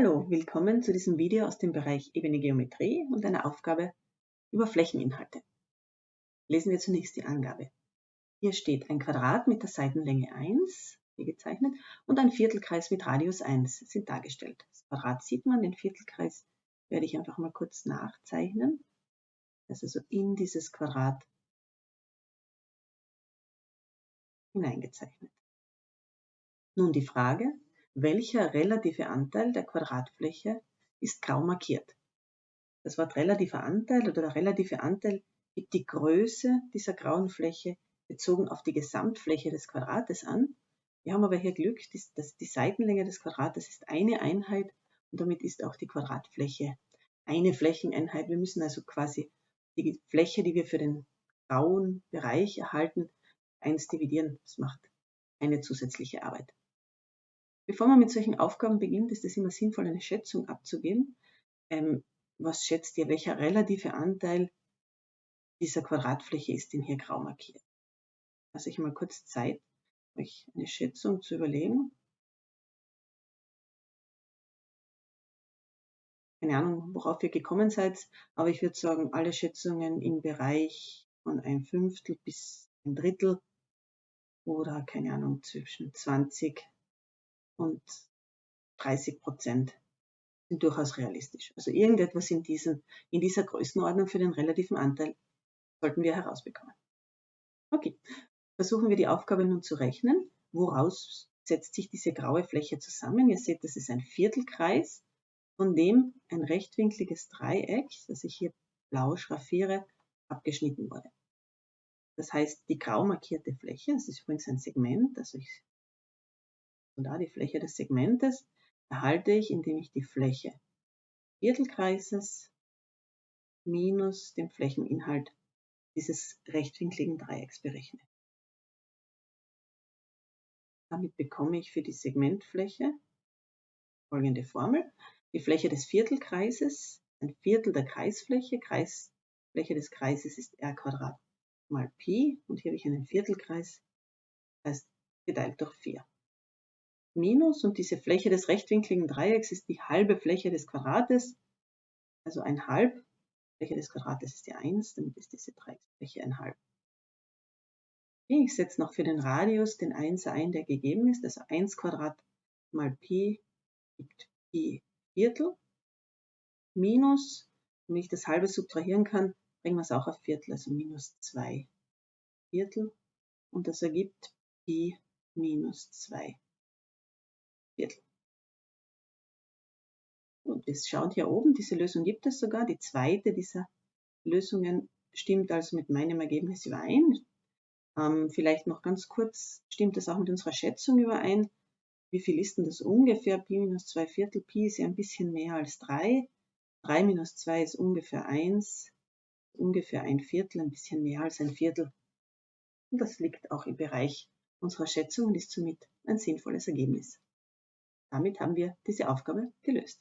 Hallo, willkommen zu diesem Video aus dem Bereich Ebene Geometrie und einer Aufgabe über Flächeninhalte. Lesen wir zunächst die Angabe. Hier steht ein Quadrat mit der Seitenlänge 1, hier gezeichnet, und ein Viertelkreis mit Radius 1 sind dargestellt. Das Quadrat sieht man, den Viertelkreis werde ich einfach mal kurz nachzeichnen. Das ist also in dieses Quadrat hineingezeichnet. Nun die Frage, welcher relative Anteil der Quadratfläche ist grau markiert? Das Wort relativer Anteil oder der relative Anteil gibt die Größe dieser grauen Fläche bezogen auf die Gesamtfläche des Quadrates an. Wir haben aber hier Glück, dass die Seitenlänge des Quadrates ist eine Einheit und damit ist auch die Quadratfläche eine Flächeneinheit. Wir müssen also quasi die Fläche, die wir für den grauen Bereich erhalten, 1 dividieren. Das macht eine zusätzliche Arbeit. Bevor man mit solchen Aufgaben beginnt, ist es immer sinnvoll, eine Schätzung abzugeben. Ähm, was schätzt ihr, welcher relative Anteil dieser Quadratfläche ist denn hier grau markiert? Lasse ich mal kurz Zeit, euch eine Schätzung zu überlegen. Keine Ahnung, worauf ihr gekommen seid, aber ich würde sagen, alle Schätzungen im Bereich von ein Fünftel bis ein Drittel oder keine Ahnung, zwischen 20 und 30 Prozent sind durchaus realistisch. Also irgendetwas in, diesen, in dieser Größenordnung für den relativen Anteil sollten wir herausbekommen. Okay, versuchen wir die Aufgabe nun zu rechnen. Woraus setzt sich diese graue Fläche zusammen? Ihr seht, das ist ein Viertelkreis, von dem ein rechtwinkliges Dreieck, das ich hier blau schraffiere, abgeschnitten wurde. Das heißt, die grau markierte Fläche, das ist übrigens ein Segment, also ich und da die Fläche des Segmentes erhalte ich, indem ich die Fläche Viertelkreises minus den Flächeninhalt dieses rechtwinkligen Dreiecks berechne. Damit bekomme ich für die Segmentfläche folgende Formel. Die Fläche des Viertelkreises, ein Viertel der Kreisfläche, Kreisfläche des Kreises ist r mal Pi und hier habe ich einen Viertelkreis, das heißt geteilt durch 4 minus und diese Fläche des rechtwinkligen Dreiecks ist die halbe Fläche des Quadrates, also ein halb. Fläche des Quadrates ist die 1, damit ist diese Dreiecksfläche ein halb. Ich setze noch für den Radius den 1 ein, der gegeben ist, also 1 Quadrat mal Pi gibt Pi Viertel, minus, wenn ich das halbe subtrahieren kann, bringen wir es auch auf Viertel, also minus 2 Viertel und das ergibt Pi minus 2 Viertel. Und wir schauen hier oben, diese Lösung gibt es sogar. Die zweite dieser Lösungen stimmt also mit meinem Ergebnis überein. Ähm, vielleicht noch ganz kurz, stimmt das auch mit unserer Schätzung überein? Wie viel ist denn das ungefähr? Pi minus 2 Viertel. Pi ist ja ein bisschen mehr als 3. 3 minus 2 ist ungefähr 1. Ungefähr ein Viertel, ein bisschen mehr als ein Viertel. Und das liegt auch im Bereich unserer Schätzung und ist somit ein sinnvolles Ergebnis. Damit haben wir diese Aufgabe gelöst.